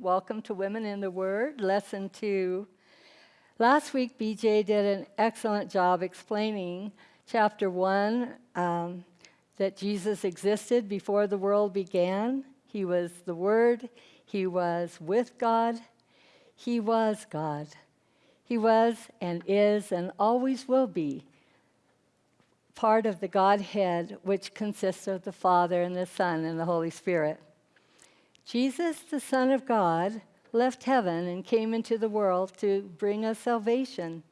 Welcome to Women in the Word, Lesson 2. Last week, BJ did an excellent job explaining chapter 1 um, that Jesus existed before the world began. He was the Word, He was with God, He was God. He was and is and always will be part of the Godhead, which consists of the Father and the Son and the Holy Spirit. Jesus, the Son of God, left heaven and came into the world to bring us salvation.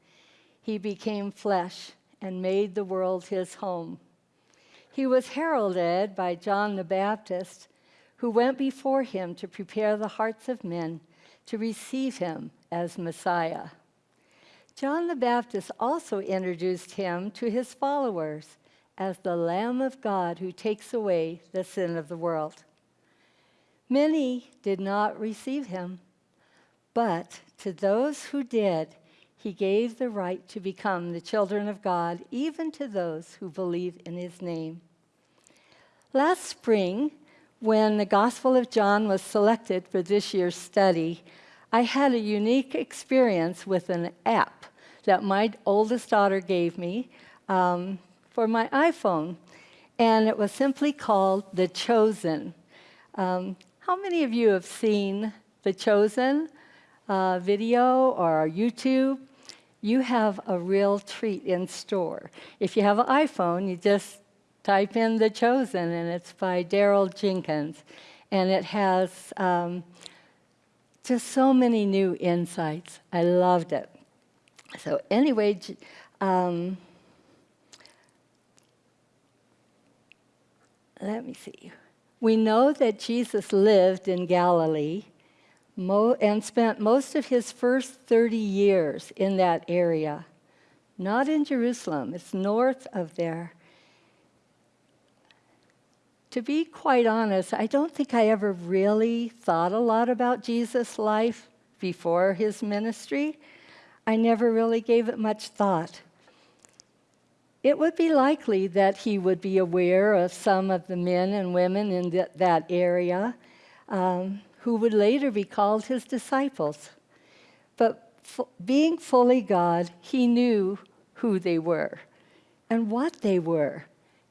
He became flesh and made the world his home. He was heralded by John the Baptist, who went before him to prepare the hearts of men to receive him as Messiah. John the Baptist also introduced him to his followers as the Lamb of God who takes away the sin of the world. Many did not receive him, but to those who did, he gave the right to become the children of God, even to those who believe in his name. Last spring, when the Gospel of John was selected for this year's study, I had a unique experience with an app that my oldest daughter gave me um, for my iPhone, and it was simply called The Chosen. Um, how many of you have seen The Chosen uh, video or YouTube? You have a real treat in store. If you have an iPhone, you just type in The Chosen, and it's by Dallas Jenkins. And it has um, just so many new insights. I loved it. So anyway, um, let me see. We know that Jesus lived in Galilee and spent most of his first 30 years in that area. Not in Jerusalem, it's north of there. To be quite honest, I don't think I ever really thought a lot about Jesus' life before his ministry. I never really gave it much thought it would be likely that he would be aware of some of the men and women in th that area um, who would later be called his disciples. But being fully God, he knew who they were and what they were.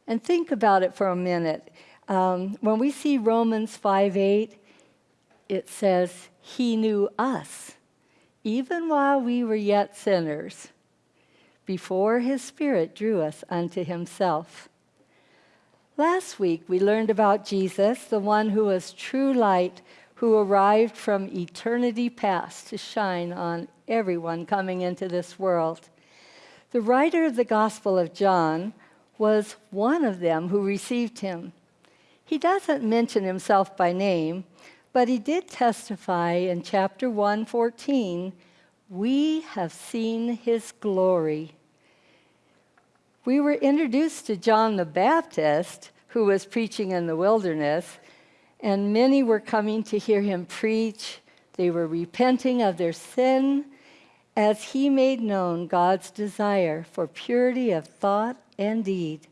And think about it for a minute. Um, when we see Romans 5 8, it says, He knew us, even while we were yet sinners before his Spirit drew us unto himself. Last week, we learned about Jesus, the one who was true light, who arrived from eternity past to shine on everyone coming into this world. The writer of the Gospel of John was one of them who received him. He doesn't mention himself by name, but he did testify in chapter 114 we have seen his glory we were introduced to John the Baptist, who was preaching in the wilderness, and many were coming to hear him preach. They were repenting of their sin as he made known God's desire for purity of thought and deed.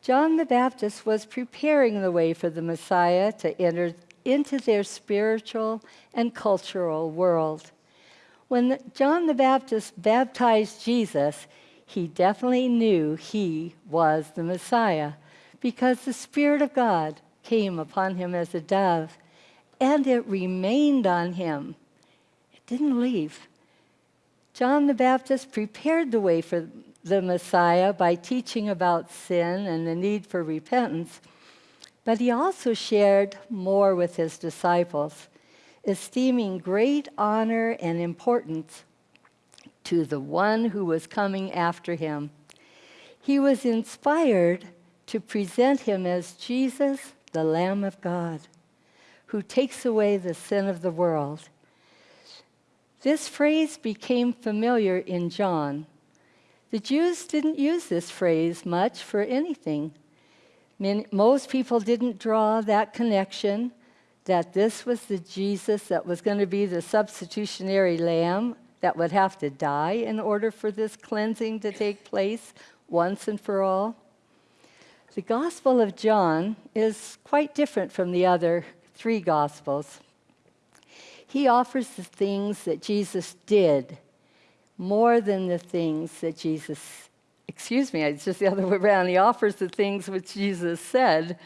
John the Baptist was preparing the way for the Messiah to enter into their spiritual and cultural world. When John the Baptist baptized Jesus, he definitely knew he was the Messiah because the Spirit of God came upon him as a dove and it remained on him. It didn't leave. John the Baptist prepared the way for the Messiah by teaching about sin and the need for repentance, but he also shared more with his disciples, esteeming great honor and importance to the one who was coming after him. He was inspired to present him as Jesus, the Lamb of God, who takes away the sin of the world. This phrase became familiar in John. The Jews didn't use this phrase much for anything. most people didn't draw that connection that this was the Jesus that was going to be the substitutionary lamb that would have to die in order for this cleansing to take place once and for all. The Gospel of John is quite different from the other three Gospels. He offers the things that Jesus did more than the things that Jesus, excuse me, it's just the other way around. He offers the things which Jesus said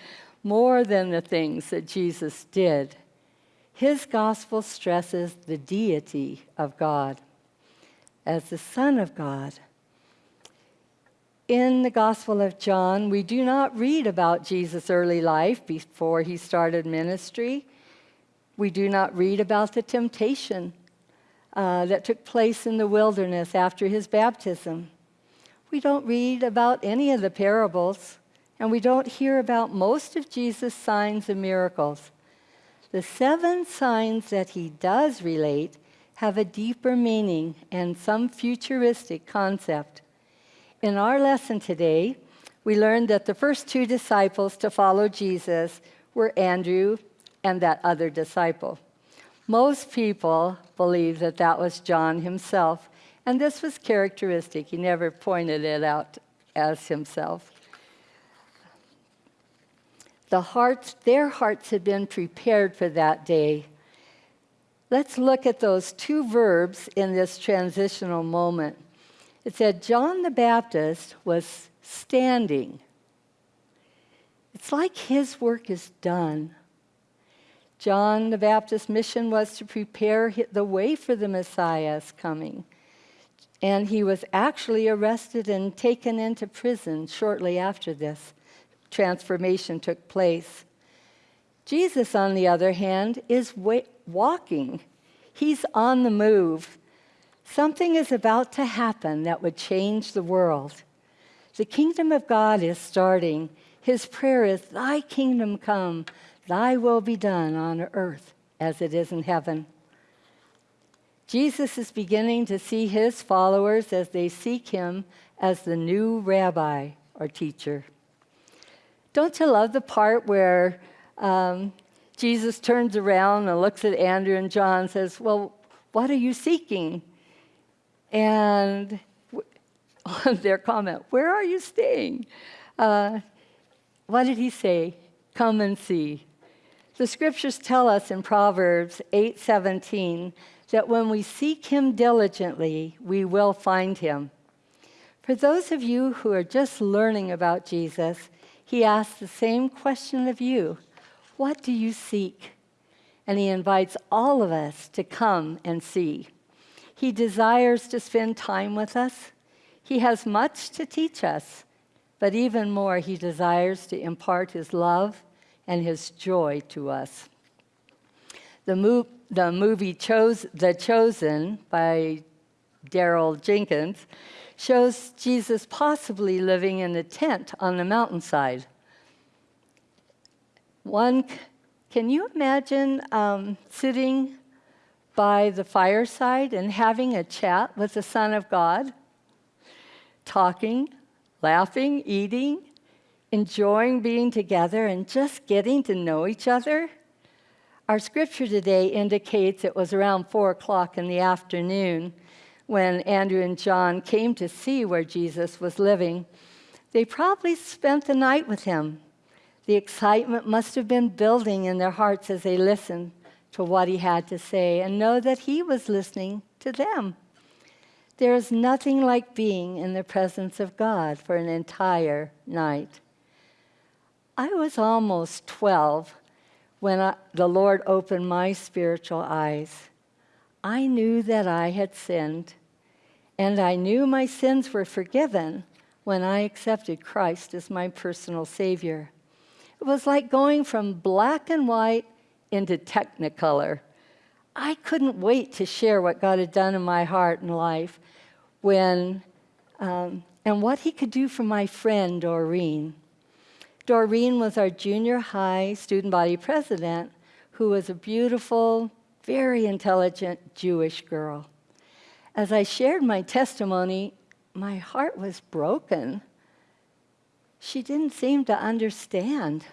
more than the things that Jesus did. His gospel stresses the deity of God as the Son of God. In the Gospel of John, we do not read about Jesus' early life before he started ministry. We do not read about the temptation uh, that took place in the wilderness after his baptism. We don't read about any of the parables, and we don't hear about most of Jesus' signs and miracles. The seven signs that he does relate have a deeper meaning and some futuristic concept. In our lesson today, we learned that the first two disciples to follow Jesus were Andrew and that other disciple. Most people believe that that was John himself, and this was characteristic. He never pointed it out as himself. The hearts, their hearts had been prepared for that day. Let's look at those two verbs in this transitional moment. It said, John the Baptist was standing. It's like his work is done. John the Baptist's mission was to prepare the way for the Messiah's coming. And he was actually arrested and taken into prison shortly after this transformation took place. Jesus, on the other hand, is walking. He's on the move. Something is about to happen that would change the world. The kingdom of God is starting. His prayer is, Thy kingdom come, Thy will be done on earth as it is in heaven. Jesus is beginning to see his followers as they seek him as the new rabbi or teacher. Don't you love the part where um, Jesus turns around and looks at Andrew and John and says, Well, what are you seeking? And their comment, Where are you staying? Uh, what did he say? Come and see. The scriptures tell us in Proverbs 8:17 that when we seek him diligently, we will find him. For those of you who are just learning about Jesus, he asks the same question of you. What do you seek? And he invites all of us to come and see. He desires to spend time with us. He has much to teach us, but even more, he desires to impart his love and his joy to us. The, mo- the movie Chose- The Chosen by Dallas Jenkins shows Jesus possibly living in a tent on the mountainside. One, can you imagine um, sitting by the fireside and having a chat with the Son of God? Talking, laughing, eating, enjoying being together and just getting to know each other. Our scripture today indicates it was around four o'clock in the afternoon when Andrew and John came to see where Jesus was living. They probably spent the night with him. The excitement must have been building in their hearts as they listened to what he had to say and know that he was listening to them. There is nothing like being in the presence of God for an entire night. I was almost 12 when I, the Lord opened my spiritual eyes. I knew that I had sinned, and I knew my sins were forgiven when I accepted Christ as my personal Savior. It was like going from black and white into technicolor. I couldn't wait to share what God had done in my heart and life when, um, and what He could do for my friend Doreen. Doreen was our junior high student body president, who was a beautiful, very intelligent Jewish girl. As I shared my testimony, my heart was broken. She didn't seem to understand.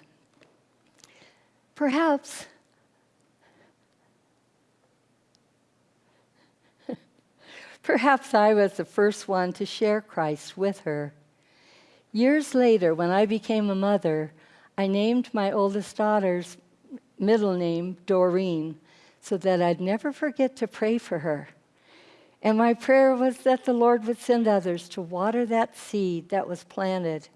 Perhaps Perhaps I was the first one to share Christ with her. Years later, when I became a mother, I named my oldest daughter's middle name Doreen, so that I'd never forget to pray for her. And my prayer was that the Lord would send others to water that seed that was planted.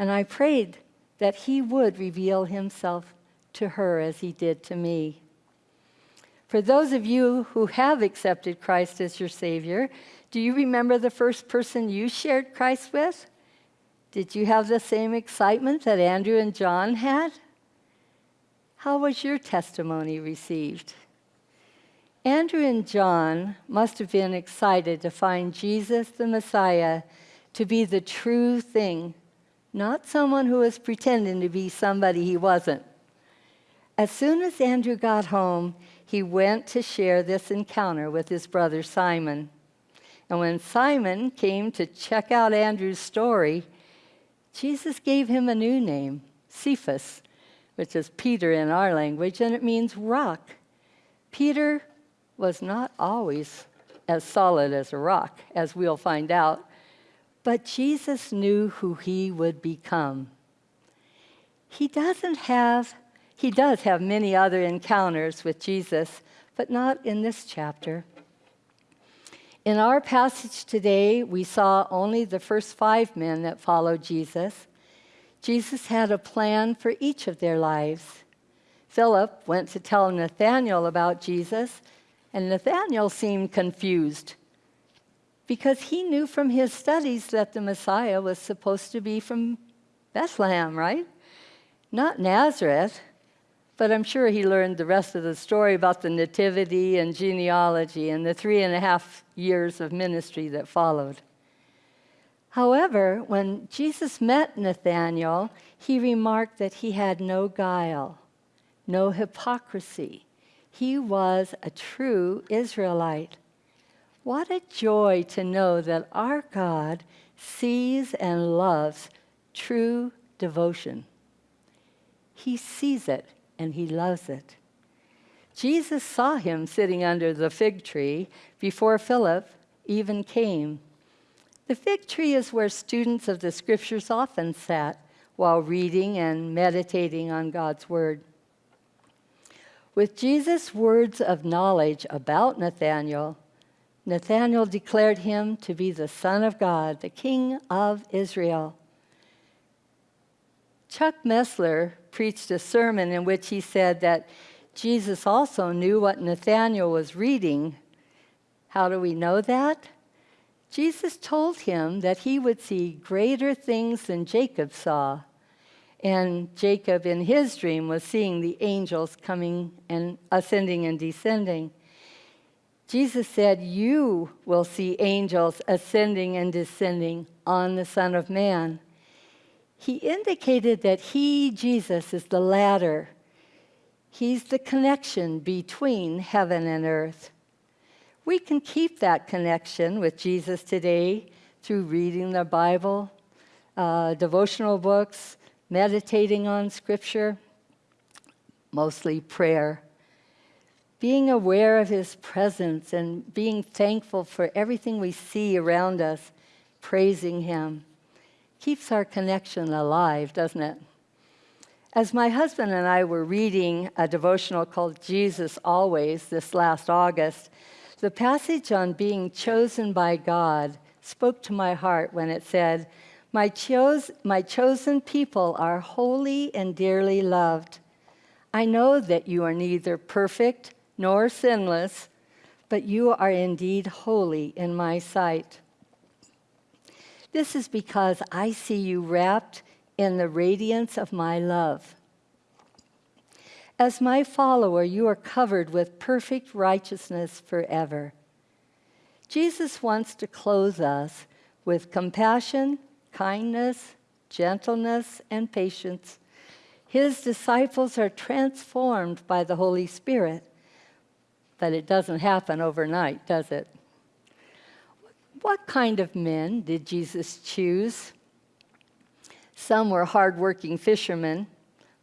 And I prayed that He would reveal Himself to her as He did to me. For those of you who have accepted Christ as your Savior, do you remember the first person you shared Christ with? Did you have the same excitement that Andrew and John had? How was your testimony received? Andrew and John must have been excited to find Jesus the Messiah to be the true thing, not someone who was pretending to be somebody he wasn't. As soon as Andrew got home, he went to share this encounter with his brother Simon. And when Simon came to check out Andrew's story, Jesus gave him a new name, Cephas, which is Peter in our language, and it means rock. Peter was not always as solid as a rock, as we'll find out, but Jesus knew who he would become. He doesn't have he does have many other encounters with Jesus, but not in this chapter. In our passage today, we saw only the first five men that followed Jesus. Jesus had a plan for each of their lives. Philip went to tell Nathanael about Jesus, and Nathanael seemed confused because he knew from his studies that the Messiah was supposed to be from Bethlehem, right? Not Nazareth but I'm sure he learned the rest of the story about the nativity and genealogy and the three and a half years of ministry that followed. However, when Jesus met Nathanael, he remarked that he had no guile, no hypocrisy. He was a true Israelite. What a joy to know that our God sees and loves true devotion. He sees it and he loves it. Jesus saw him sitting under the fig tree before Philip even came. The fig tree is where students of the scriptures often sat while reading and meditating on God's word. With Jesus' words of knowledge about Nathanael, Nathanael declared him to be the Son of God, the King of Israel. Chuck Missler preached a sermon in which he said that Jesus also knew what Nathanael was reading. How do we know that? Jesus told him that he would see greater things than Jacob saw. And Jacob, in his dream, was seeing the angels coming and ascending and descending. Jesus said, You will see angels ascending and descending on the Son of Man he indicated that he, Jesus, is the ladder. He's the connection between heaven and earth. We can keep that connection with Jesus today through reading the Bible, uh, devotional books, meditating on Scripture, mostly prayer. Being aware of His presence and being thankful for everything we see around us, praising Him keeps our connection alive, doesn't it? As my husband and I were reading a devotional called Jesus Always this last August, the passage on being chosen by God spoke to my heart when it said, my, my chosen people are holy and dearly loved. I know that you are neither perfect nor sinless, but you are indeed holy in my sight. This is because I see you wrapped in the radiance of my love. As my follower, you are covered with perfect righteousness forever. Jesus wants to clothe us with compassion, kindness, gentleness, and patience. His disciples are transformed by the Holy Spirit, but it doesn't happen overnight, does it? What kind of men did Jesus choose? Some were hardworking fishermen,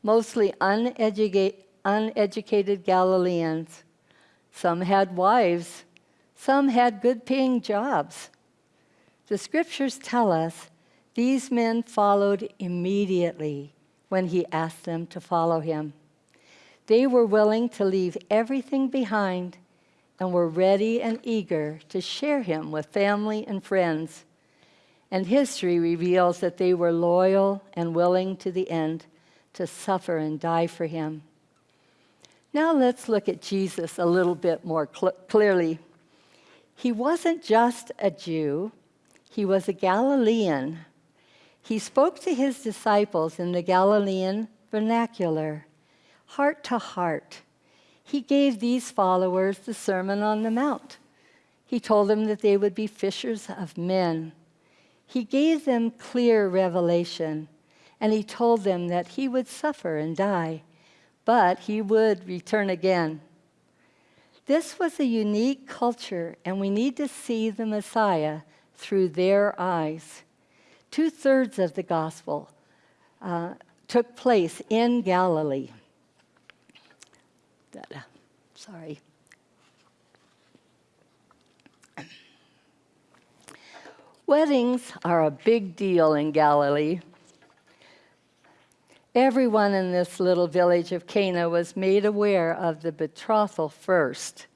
mostly uneducated, uneducated Galileans. Some had wives, some had good paying jobs. The scriptures tell us these men followed immediately when he asked them to follow him. They were willing to leave everything behind and were ready and eager to share him with family and friends. And history reveals that they were loyal and willing to the end to suffer and die for him. Now let's look at Jesus a little bit more cl- clearly. He wasn't just a Jew, he was a Galilean. He spoke to his disciples in the Galilean vernacular, heart to heart. He gave these followers the Sermon on the Mount. He told them that they would be fishers of men. He gave them clear revelation, and he told them that he would suffer and die, but he would return again. This was a unique culture, and we need to see the Messiah through their eyes. Two thirds of the gospel uh, took place in Galilee. Sorry. Weddings are a big deal in Galilee. Everyone in this little village of Cana was made aware of the betrothal first.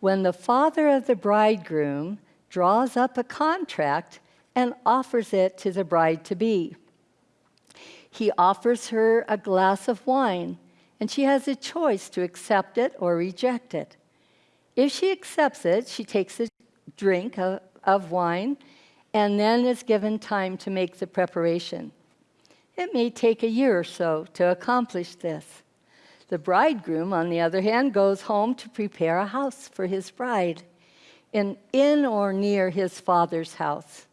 When the father of the bridegroom draws up a contract and offers it to the bride to be, he offers her a glass of wine, and she has a choice to accept it or reject it. If she accepts it, she takes a drink of, of wine and then is given time to make the preparation. It may take a year or so to accomplish this. The bridegroom, on the other hand, goes home to prepare a house for his bride in, in or near his father's house.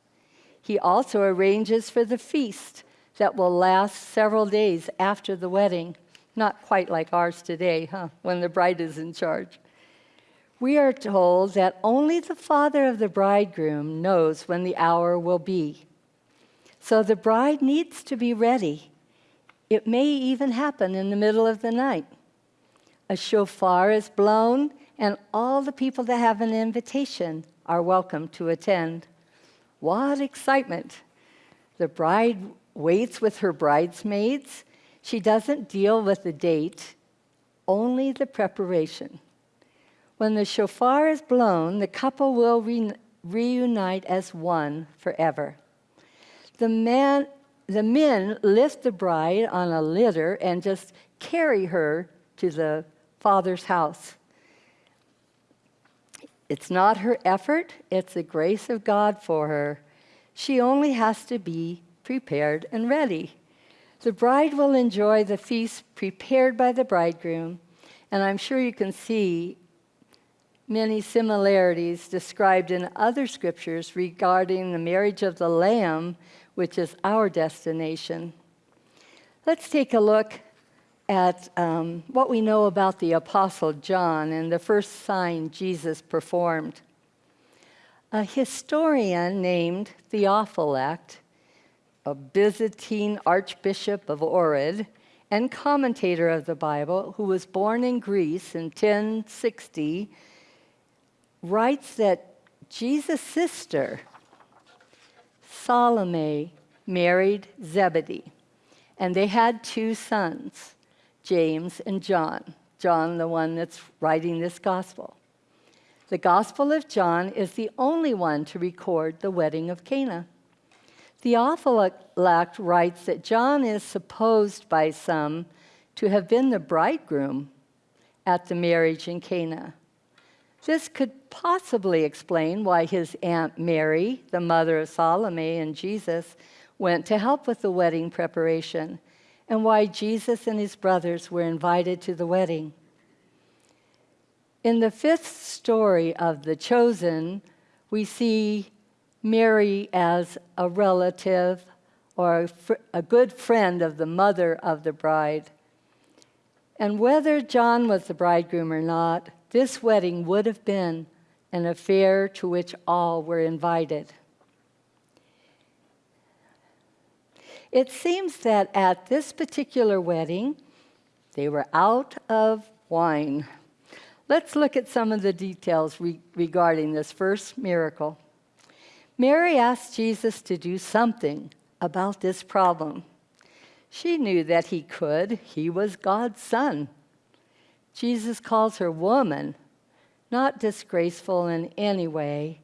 He also arranges for the feast that will last several days after the wedding. Not quite like ours today, huh, when the bride is in charge. We are told that only the father of the bridegroom knows when the hour will be. So the bride needs to be ready. It may even happen in the middle of the night. A shofar is blown, and all the people that have an invitation are welcome to attend. What excitement! The bride waits with her bridesmaids. She doesn't deal with the date, only the preparation. When the shofar is blown, the couple will re- reunite as one forever. The, man, the men lift the bride on a litter and just carry her to the father's house. It's not her effort, it's the grace of God for her. She only has to be prepared and ready. The bride will enjoy the feast prepared by the bridegroom, and I'm sure you can see many similarities described in other scriptures regarding the marriage of the Lamb, which is our destination. Let's take a look at um, what we know about the Apostle John and the first sign Jesus performed. A historian named Theophylact, a Byzantine archbishop of Ohrid and commentator of the Bible, who was born in Greece in 1060, writes that Jesus' sister, Salome, married Zebedee, and they had two sons. James and John. John, the one that's writing this gospel. The Gospel of John is the only one to record the wedding of Cana. Theophylact writes that John is supposed by some to have been the bridegroom at the marriage in Cana. This could possibly explain why his Aunt Mary, the mother of Salome and Jesus, went to help with the wedding preparation and why Jesus and his brothers were invited to the wedding. In the fifth story of The Chosen, we see Mary as a relative or a, a, good friend of the mother of the bride. And whether John was the bridegroom or not, this wedding would have been an affair to which all were invited. It seems that at this particular wedding, they were out of wine. Let's look at some of the details re- regarding this first miracle. Mary asked Jesus to do something about this problem. She knew that he could, he was God's son. Jesus calls her woman, not disgraceful in any way.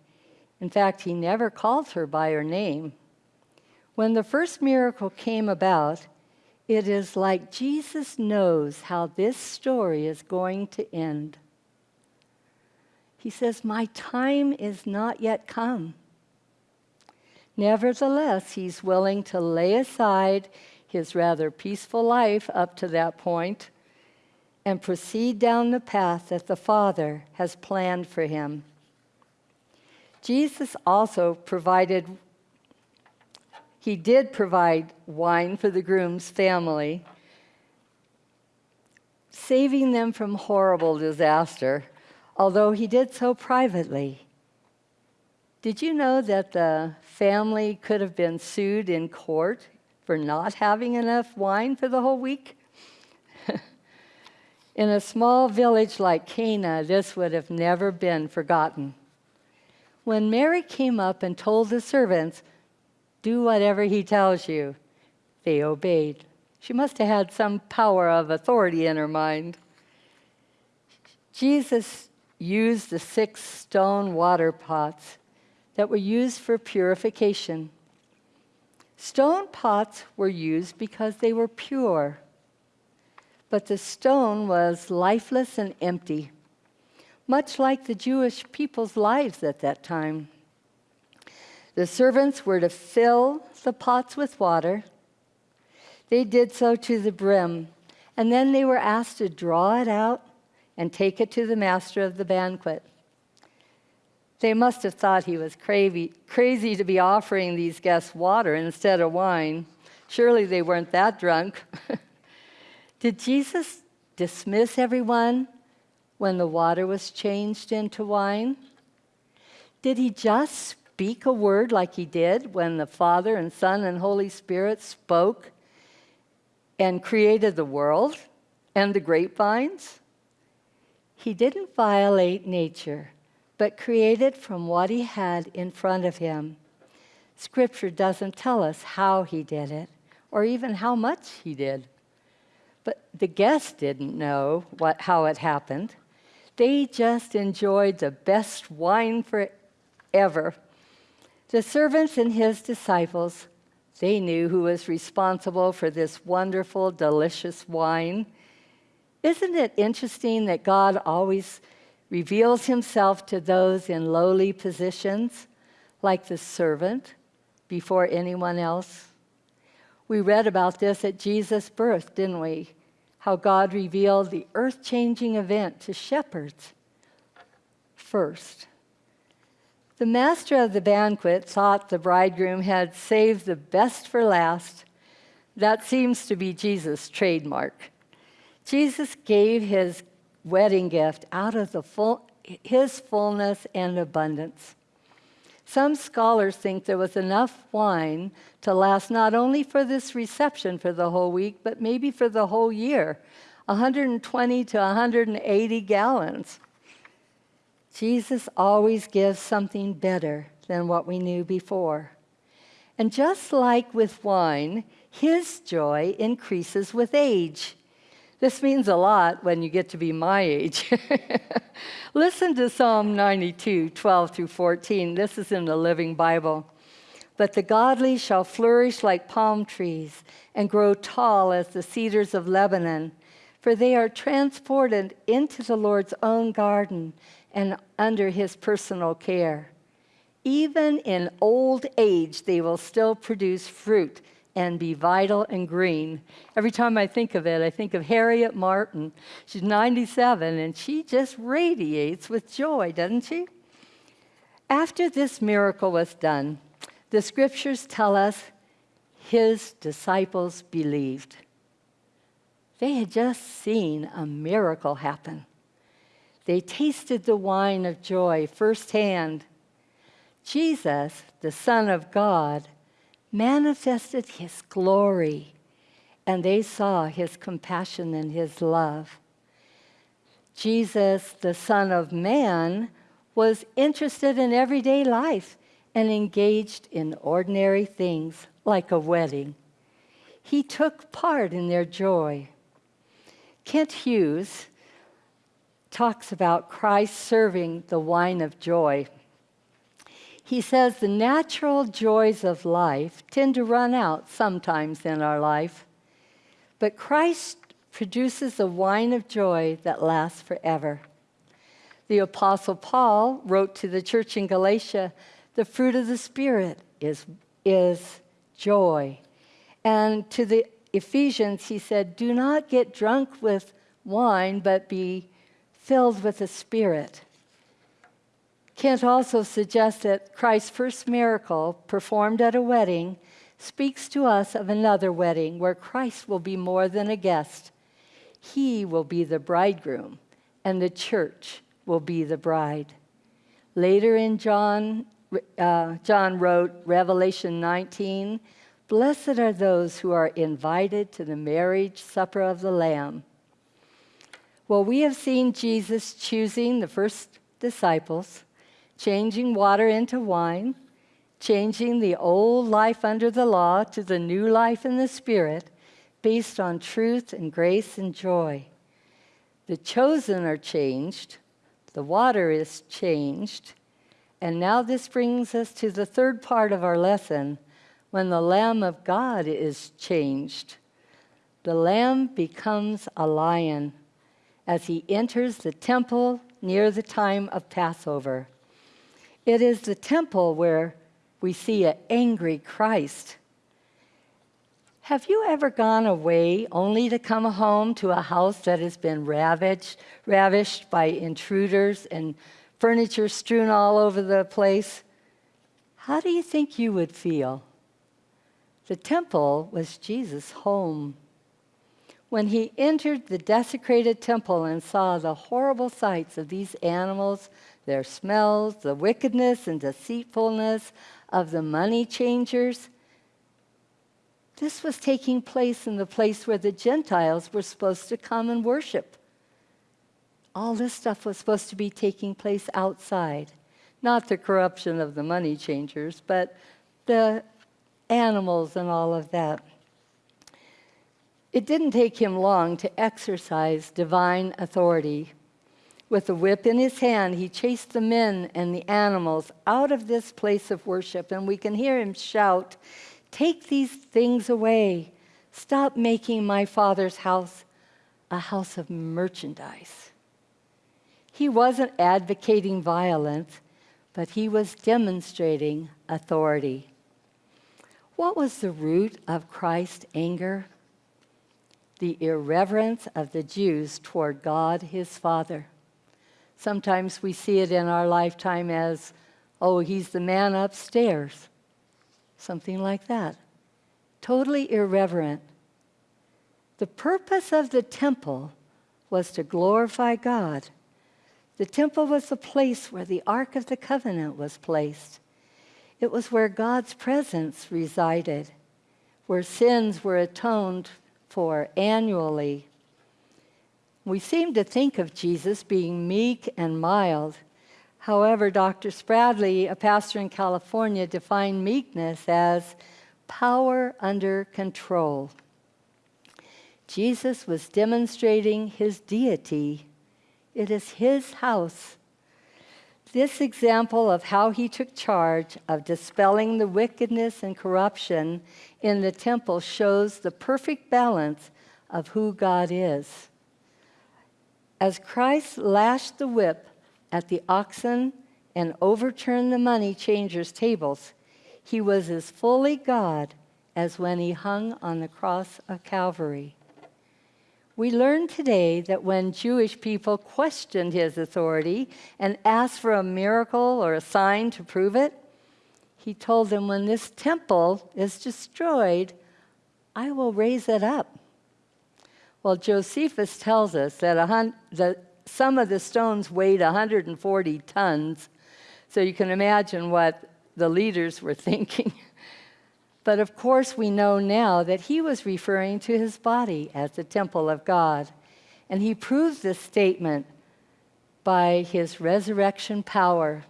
In fact, he never calls her by her name. When the first miracle came about, it is like Jesus knows how this story is going to end. He says, My time is not yet come. Nevertheless, he's willing to lay aside his rather peaceful life up to that point and proceed down the path that the Father has planned for him. Jesus also provided, he did provide wine for the groom's family, saving them from horrible disaster, although he did so privately. Did you know that the family could have been sued in court for not having enough wine for the whole week? in a small village like Cana, this would have never been forgotten. When Mary came up and told the servants, Do whatever he tells you, they obeyed. She must have had some power of authority in her mind. Jesus used the six stone water pots that were used for purification. Stone pots were used because they were pure, but the stone was lifeless and empty much like the Jewish people's lives at that time. The servants were to fill the pots with water. They did so to the brim, and then they were asked to draw it out and take it to the master of the banquet. They must have thought he was crazy, crazy to be offering these guests water instead of wine. Surely they weren't that drunk. Did Jesus dismiss everyone when the water was changed into wine? Did he just speak a word like he did when the Father and Son and Holy Spirit spoke and created the world and the grapevines? He didn't violate nature, but created from what he had in front of him. Scripture doesn't tell us how he did it or even how much he did. But the guests didn't know what, how it happened. They just enjoyed the best wine forever. The servants and his disciples, they knew who was responsible for this wonderful, delicious wine. Isn't it interesting that God always reveals himself to those in lowly positions, like the servant, before anyone else? We read about this at Jesus' birth, didn't we? how God revealed the earth changing event to shepherds first. The master of the banquet thought the bridegroom had saved the best for last. That seems to be Jesus' trademark. Jesus gave his wedding gift out of the full, his fullness and abundance. Some scholars think there was enough wine to last not only for this reception for the whole week, but maybe for the whole year 120 to 180 gallons. Jesus always gives something better than what we knew before. And just like with wine, his joy increases with age. This means a lot when you get to be my age. Listen to Psalm 92, 12 through 14. This is in the Living Bible. But the godly shall flourish like palm trees and grow tall as the cedars of Lebanon, for they are transported into the Lord's own garden and under his personal care. Even in old age, they will still produce fruit and be vital and green. Every time I think of it, I think of Harriet Martin. She's 97 and she just radiates with joy, doesn't she? After this miracle was done, the scriptures tell us his disciples believed. They had just seen a miracle happen. They tasted the wine of joy firsthand. Jesus, the Son of God, manifested his glory, and they saw his compassion and his love. Jesus, the Son of Man, was interested in everyday life and engaged in ordinary things like a wedding. He took part in their joy. Kent Hughes, talks about Christ serving the wine of joy. He says the natural joys of life tend to run out sometimes in our life, but Christ produces a wine of joy that lasts forever. The Apostle Paul wrote to the church in Galatia the fruit of the Spirit is, is joy. And to the Ephesians, he said, Do not get drunk with wine, but be filled with the Spirit. Kent also suggests that Christ's first miracle, performed at a wedding, speaks to us of another wedding where Christ will be more than a guest. He will be the bridegroom, and the church will be the bride. Later in John, uh, John wrote, Revelation 19, Blessed are those who are invited to the marriage supper of the Lamb. Well, we have seen Jesus choosing the first disciples, changing water into wine, changing the old life under the law to the new life in the Spirit, based on truth and grace and joy. The chosen are changed, the water is changed. And now this brings us to the third part of our lesson when the Lamb of God is changed. The Lamb becomes a lion as he enters the temple near the time of Passover. It is the temple where we see an angry Christ have you ever gone away only to come home to a house that has been ravaged, ravished by intruders and furniture strewn all over the place? How do you think you would feel? The temple was Jesus' home. When he entered the desecrated temple and saw the horrible sights of these animals, their smells, the wickedness and deceitfulness of the money changers, this was taking place in the place where the Gentiles were supposed to come and worship. All this stuff was supposed to be taking place outside. Not the corruption of the money changers, but the animals and all of that. It didn't take him long to exercise divine authority. With a whip in his hand, he chased the men and the animals out of this place of worship, and we can hear him shout Take these things away. Stop making my father's house a house of merchandise. He wasn't advocating violence, but he was demonstrating authority. What was the root of Christ's anger? The irreverence of the Jews toward God, his Father. Sometimes we see it in our lifetime as, oh, he's the man upstairs something like that. Totally irreverent. The purpose of the temple was to glorify God. The temple was the place where the Ark of the Covenant was placed. It was where God's presence resided, where sins were atoned for annually. We seem to think of Jesus being meek and mild, However, Dr. Spradley, a pastor in California, defined meekness as power under control. Jesus was demonstrating his deity. It is his house. This example of how he took charge of dispelling the wickedness and corruption in the temple shows the perfect balance of who God is. As Christ lashed the whip at the oxen and overturned the money changers' tables, he was as fully God as when he hung on the cross of Calvary. We learn today that when Jewish people questioned his authority and asked for a miracle or a sign to prove it, he told them, When this temple is destroyed, I will raise it up. Well, Josephus tells us that, a that some of the stones weighed 140 tons, so you can imagine what the leaders were thinking. but of course, we know now that he was referring to his body as the temple of God. And he proves this statement by his resurrection power.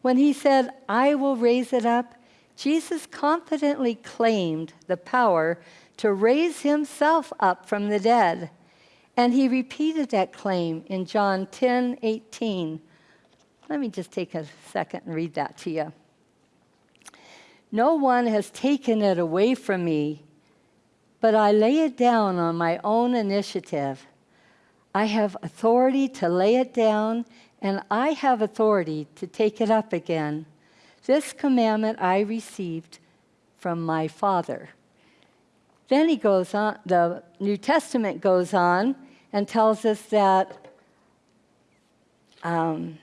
When he said, I will raise it up, Jesus confidently claimed the power to raise himself up from the dead And he repeated that claim in John 10 18. Let me just take a second and read that to you. No one has taken it away from me, but I lay it down on my own initiative. I have authority to lay it down, and I have authority to take it up again. This commandment I received from my Father. Then he goes on, the New Testament goes on and tells us that um,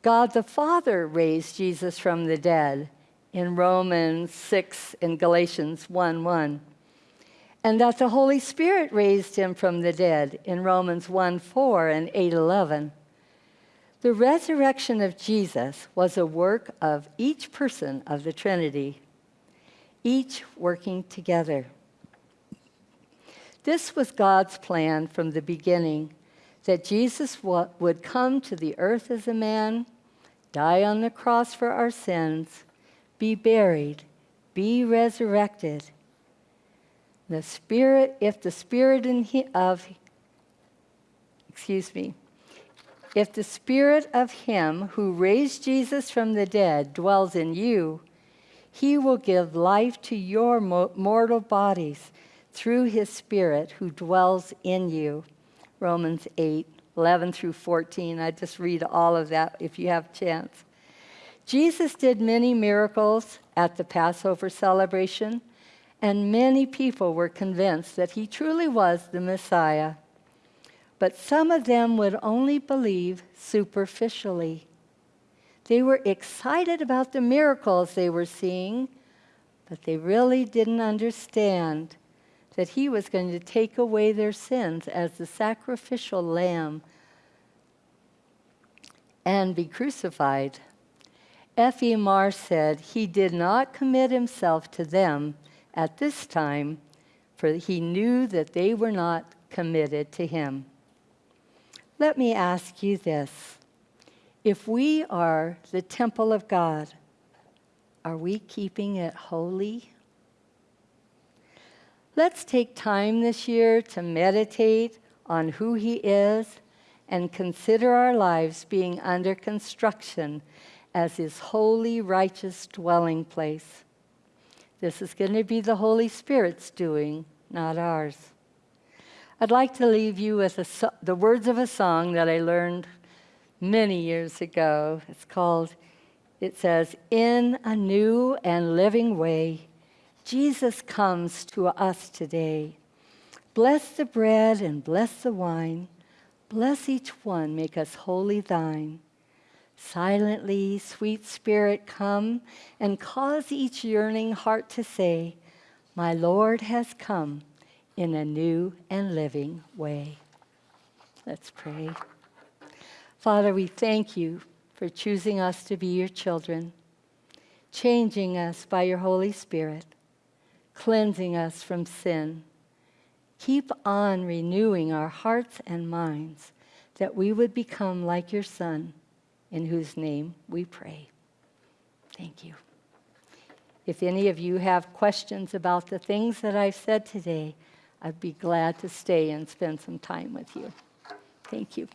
God the Father raised Jesus from the dead in Romans 6 and Galatians 1 1. And that the Holy Spirit raised him from the dead in Romans 1 4 and 8 11. The resurrection of Jesus was a work of each person of the Trinity, each working together. This was God's plan from the beginning that Jesus would come to the earth as a man, die on the cross for our sins, be buried, be resurrected. The Spirit, if the Spirit of, excuse me, if the Spirit of Him who raised Jesus from the dead dwells in you, He will give life to your mortal bodies through His Spirit who dwells in you. Romans 8, 11 through 14. I just read all of that if you have a chance. Jesus did many miracles at the Passover celebration, and many people were convinced that he truly was the Messiah. But some of them would only believe superficially. They were excited about the miracles they were seeing, but they really didn't understand that he was going to take away their sins as the sacrificial lamb and be crucified. F.E. Marr said he did not commit himself to them at this time, for he knew that they were not committed to him. Let me ask you this if we are the temple of God, are we keeping it holy? Let's take time this year to meditate on who He is and consider our lives being under construction as His holy, righteous dwelling place. This is going to be the Holy Spirit's doing, not ours. I'd like to leave you with the words of a song that I learned many years ago. It's called, it says, In a New and Living Way. Jesus comes to us today. Bless the bread and bless the wine. Bless each one, make us wholly thine. Silently, sweet Spirit, come and cause each yearning heart to say, My Lord has come in a new and living way. Let's pray. Father, we thank you for choosing us to be your children, changing us by your Holy Spirit cleansing us from sin. Keep on renewing our hearts and minds that we would become like your Son, in whose name we pray. Thank you. If any of you have questions about the things that I've said today, I'd be glad to stay and spend some time with you. Thank you.